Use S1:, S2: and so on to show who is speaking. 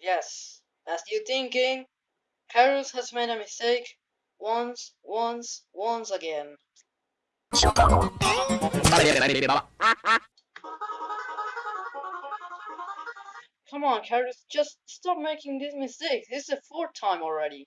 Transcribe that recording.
S1: Yes, as you're thinking, Carus has made a mistake once, once, once again. Come on, Carus, just stop making these mistakes. This is the fourth time already.